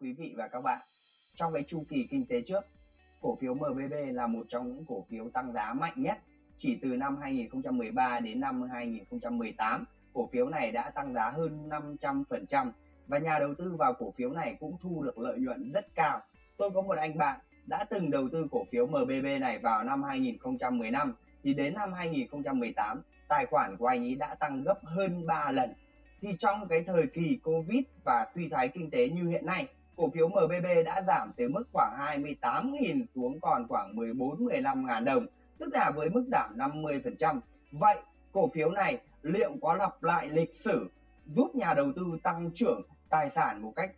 quý vị và các bạn. Trong cái chu kỳ kinh tế trước, cổ phiếu MBB là một trong những cổ phiếu tăng giá mạnh nhất. Chỉ từ năm 2013 đến năm 2018, cổ phiếu này đã tăng giá hơn 500% và nhà đầu tư vào cổ phiếu này cũng thu được lợi nhuận rất cao. Tôi có một anh bạn đã từng đầu tư cổ phiếu MBB này vào năm 2015 thì đến năm 2018 tài khoản của anh ấy đã tăng gấp hơn 3 lần. Thì trong cái thời kỳ Covid và suy thoái kinh tế như hiện nay, cổ phiếu MBB đã giảm tới mức khoảng 28.000 xuống còn khoảng 14-15 ngàn đồng, tức là với mức giảm 50%. Vậy cổ phiếu này liệu có lặp lại lịch sử giúp nhà đầu tư tăng trưởng tài sản một cách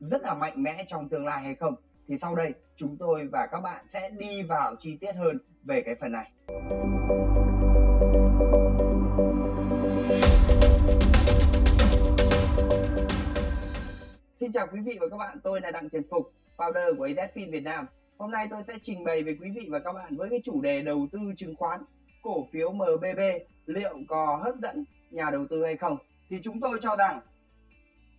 rất là mạnh mẽ trong tương lai hay không? Thì sau đây chúng tôi và các bạn sẽ đi vào chi tiết hơn về cái phần này. Xin chào quý vị và các bạn, tôi là Đặng Trần Phục, founder của AZFIN Việt Nam. Hôm nay tôi sẽ trình bày với quý vị và các bạn với cái chủ đề đầu tư chứng khoán, cổ phiếu MBB liệu có hấp dẫn nhà đầu tư hay không. Thì chúng tôi cho rằng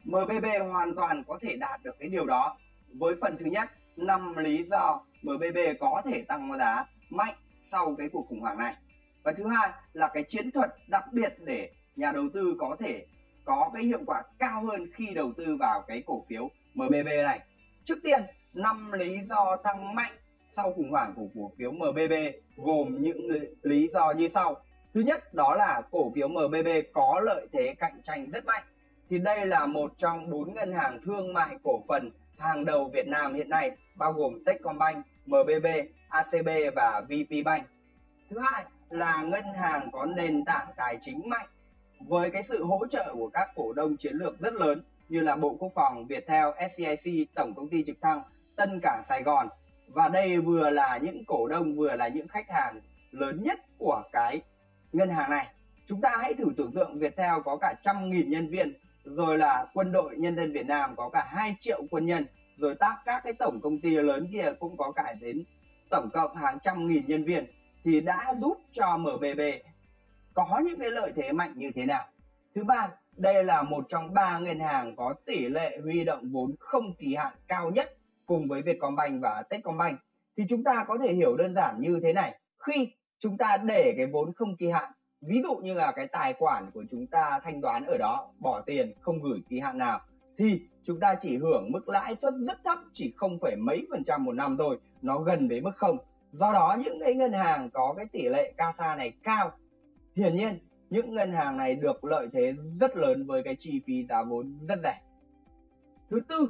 MBB hoàn toàn có thể đạt được cái điều đó. Với phần thứ nhất, năm lý do MBB có thể tăng giá mạnh sau cái cuộc khủng hoảng này. Và thứ hai là cái chiến thuật đặc biệt để nhà đầu tư có thể có cái hiệu quả cao hơn khi đầu tư vào cái cổ phiếu MBB này. Trước tiên, năm lý do tăng mạnh sau khủng hoảng của cổ phiếu MBB gồm những lý do như sau. Thứ nhất đó là cổ phiếu MBB có lợi thế cạnh tranh rất mạnh. Thì đây là một trong bốn ngân hàng thương mại cổ phần hàng đầu Việt Nam hiện nay, bao gồm Techcombank, MBB, ACB và VPBank. Thứ hai là ngân hàng có nền tảng tài chính mạnh với cái sự hỗ trợ của các cổ đông chiến lược rất lớn như là Bộ Quốc phòng, Viettel, SCIC, Tổng công ty trực thăng, Tân Cảng Sài Gòn và đây vừa là những cổ đông vừa là những khách hàng lớn nhất của cái ngân hàng này. Chúng ta hãy thử tưởng tượng Viettel có cả trăm nghìn nhân viên, rồi là quân đội nhân dân Việt Nam có cả 2 triệu quân nhân, rồi tác các cái tổng công ty lớn kia cũng có cả đến tổng cộng hàng trăm nghìn nhân viên thì đã giúp cho MBB có những cái lợi thế mạnh như thế nào? Thứ ba, đây là một trong ba ngân hàng có tỷ lệ huy động vốn không kỳ hạn cao nhất cùng với Vietcombank và Techcombank. Thì chúng ta có thể hiểu đơn giản như thế này. Khi chúng ta để cái vốn không kỳ hạn, ví dụ như là cái tài khoản của chúng ta thanh toán ở đó, bỏ tiền, không gửi kỳ hạn nào, thì chúng ta chỉ hưởng mức lãi suất rất thấp, chỉ không phải mấy phần trăm một năm thôi, nó gần với mức không. Do đó, những cái ngân hàng có cái tỷ lệ CASA này cao hiển nhiên những ngân hàng này được lợi thế rất lớn với cái chi phí giá vốn rất rẻ. Thứ tư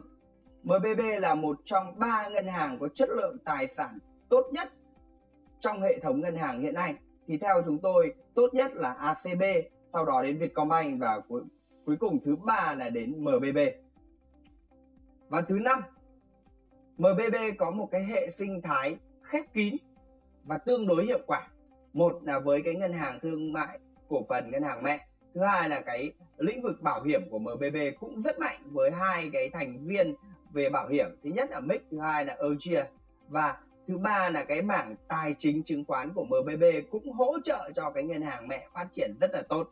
MBB là một trong ba ngân hàng có chất lượng tài sản tốt nhất trong hệ thống ngân hàng hiện nay. Thì theo chúng tôi tốt nhất là ACB sau đó đến Vietcombank và cuối, cuối cùng thứ ba là đến MBB và thứ năm MBB có một cái hệ sinh thái khép kín và tương đối hiệu quả một là với cái ngân hàng thương mại cổ phần ngân hàng mẹ, thứ hai là cái lĩnh vực bảo hiểm của MBB cũng rất mạnh với hai cái thành viên về bảo hiểm. Thứ nhất là MIC thứ hai là Ergia và thứ ba là cái mảng tài chính chứng khoán của MBB cũng hỗ trợ cho cái ngân hàng mẹ phát triển rất là tốt.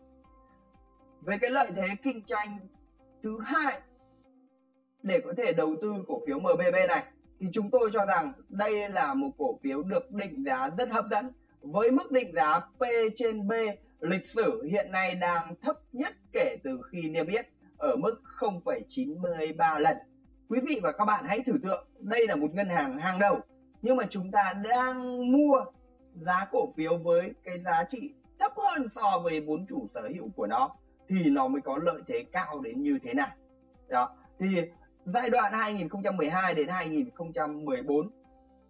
Về cái lợi thế kinh doanh, thứ hai, để có thể đầu tư cổ phiếu MBB này, thì chúng tôi cho rằng đây là một cổ phiếu được định giá rất hấp dẫn với mức định giá P trên B lịch sử hiện nay đang thấp nhất kể từ khi niêm yết ở mức 0,93 lần. Quý vị và các bạn hãy thử tượng đây là một ngân hàng hàng đầu nhưng mà chúng ta đang mua giá cổ phiếu với cái giá trị thấp hơn so với vốn chủ sở hữu của nó thì nó mới có lợi thế cao đến như thế nào. Đó. Thì giai đoạn 2012 đến 2014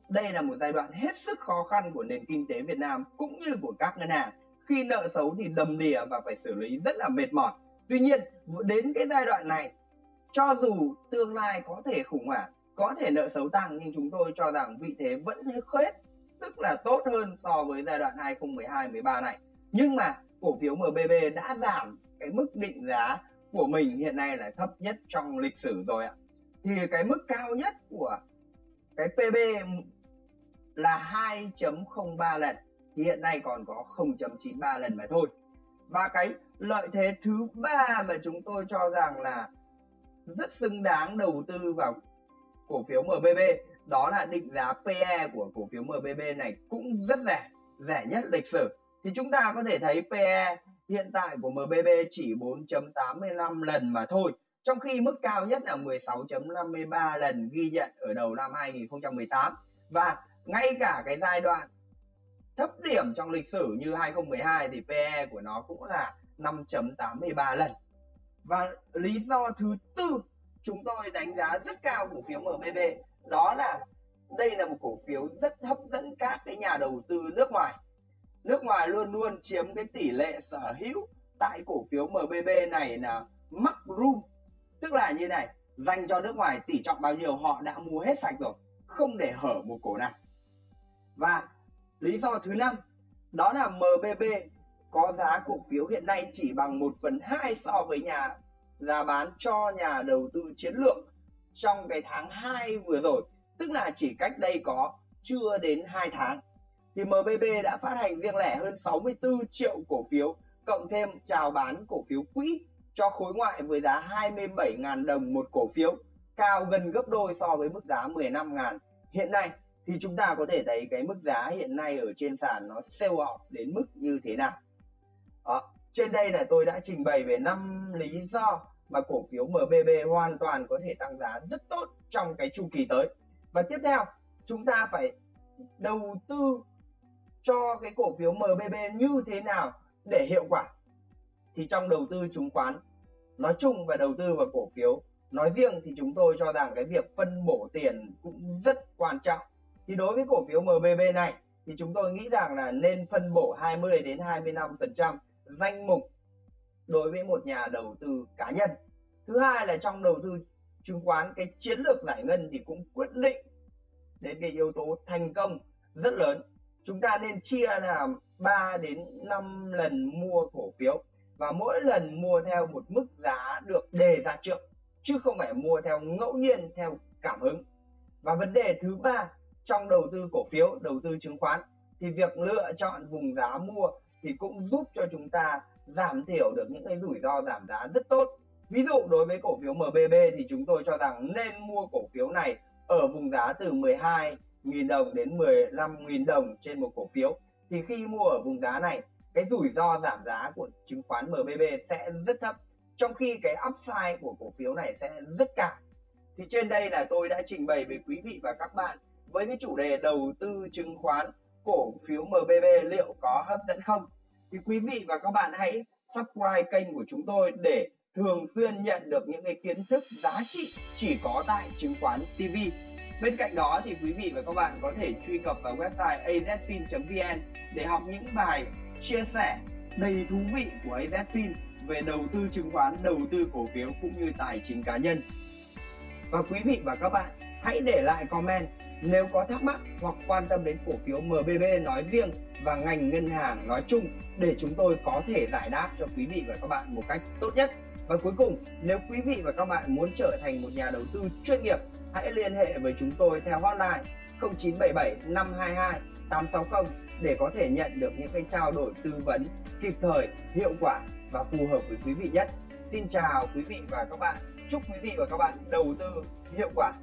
đây là một giai đoạn hết sức khó khăn của nền kinh tế Việt Nam cũng như của các ngân hàng. Khi nợ xấu thì đầm đìa và phải xử lý rất là mệt mỏi. Tuy nhiên, đến cái giai đoạn này, cho dù tương lai có thể khủng hoảng, có thể nợ xấu tăng nhưng chúng tôi cho rằng vị thế vẫn hết sức là tốt hơn so với giai đoạn 2012-13 này. Nhưng mà cổ phiếu MBB đã giảm cái mức định giá của mình hiện nay là thấp nhất trong lịch sử rồi ạ. Thì cái mức cao nhất của cái PB là 2.03 lần. Thì hiện nay còn có 0.93 lần mà thôi. Và cái lợi thế thứ ba mà chúng tôi cho rằng là rất xứng đáng đầu tư vào cổ phiếu MBB đó là định giá PE của cổ phiếu MBB này cũng rất rẻ rẻ nhất lịch sử. Thì chúng ta có thể thấy PE hiện tại của MBB chỉ 4.85 lần mà thôi, trong khi mức cao nhất là 16.53 lần ghi nhận ở đầu năm 2018 và ngay cả cái giai đoạn thấp điểm trong lịch sử như 2012 thì PE của nó cũng là 5.83 lần. Và lý do thứ tư chúng tôi đánh giá rất cao cổ phiếu MBB đó là đây là một cổ phiếu rất hấp dẫn các cái nhà đầu tư nước ngoài. Nước ngoài luôn luôn chiếm cái tỷ lệ sở hữu tại cổ phiếu MBB này là mắc room. Tức là như này, dành cho nước ngoài tỷ trọng bao nhiêu họ đã mua hết sạch rồi, không để hở một cổ nào và lý do thứ năm, đó là MBB có giá cổ phiếu hiện nay chỉ bằng 1 phần 2 so với nhà, giá bán cho nhà đầu tư chiến lược trong cái tháng 2 vừa rồi. Tức là chỉ cách đây có chưa đến 2 tháng. Thì MBB đã phát hành riêng lẻ hơn 64 triệu cổ phiếu, cộng thêm chào bán cổ phiếu quỹ cho khối ngoại với giá 27.000 đồng một cổ phiếu, cao gần gấp đôi so với mức giá 15.000 hiện nay thì chúng ta có thể thấy cái mức giá hiện nay ở trên sàn nó sale off đến mức như thế nào. Đó. trên đây là tôi đã trình bày về năm lý do mà cổ phiếu MBB hoàn toàn có thể tăng giá rất tốt trong cái chu kỳ tới. Và tiếp theo, chúng ta phải đầu tư cho cái cổ phiếu MBB như thế nào để hiệu quả. Thì trong đầu tư chứng khoán nói chung và đầu tư vào cổ phiếu nói riêng thì chúng tôi cho rằng cái việc phân bổ tiền cũng rất quan trọng thì đối với cổ phiếu MBB này, thì chúng tôi nghĩ rằng là nên phân bổ 20 đến 25% danh mục đối với một nhà đầu tư cá nhân. Thứ hai là trong đầu tư chứng khoán, cái chiến lược giải ngân thì cũng quyết định đến cái yếu tố thành công rất lớn. Chúng ta nên chia là 3 đến 5 lần mua cổ phiếu và mỗi lần mua theo một mức giá được đề ra trước, chứ không phải mua theo ngẫu nhiên, theo cảm hứng. Và vấn đề thứ ba trong đầu tư cổ phiếu, đầu tư chứng khoán, thì việc lựa chọn vùng giá mua thì cũng giúp cho chúng ta giảm thiểu được những cái rủi ro giảm giá rất tốt. Ví dụ đối với cổ phiếu MBB thì chúng tôi cho rằng nên mua cổ phiếu này ở vùng giá từ 12.000 đồng đến 15.000 đồng trên một cổ phiếu. Thì khi mua ở vùng giá này, cái rủi ro giảm giá của chứng khoán MBB sẽ rất thấp, trong khi cái upside của cổ phiếu này sẽ rất cao. Thì trên đây là tôi đã trình bày với quý vị và các bạn với cái chủ đề đầu tư chứng khoán cổ phiếu MBB liệu có hấp dẫn không thì quý vị và các bạn hãy subscribe kênh của chúng tôi để thường xuyên nhận được những cái kiến thức giá trị chỉ có tại chứng khoán TV. Bên cạnh đó thì quý vị và các bạn có thể truy cập vào website azfin.vn để học những bài chia sẻ đầy thú vị của AZFIN về đầu tư chứng khoán, đầu tư cổ phiếu cũng như tài chính cá nhân. Và quý vị và các bạn hãy để lại comment nếu có thắc mắc hoặc quan tâm đến cổ phiếu MBB nói riêng và ngành ngân hàng nói chung để chúng tôi có thể giải đáp cho quý vị và các bạn một cách tốt nhất. Và cuối cùng, nếu quý vị và các bạn muốn trở thành một nhà đầu tư chuyên nghiệp, hãy liên hệ với chúng tôi theo hotline 0977 522 860 để có thể nhận được những cái trao đổi tư vấn kịp thời, hiệu quả và phù hợp với quý vị nhất. Xin chào quý vị và các bạn. Chúc quý vị và các bạn đầu tư hiệu quả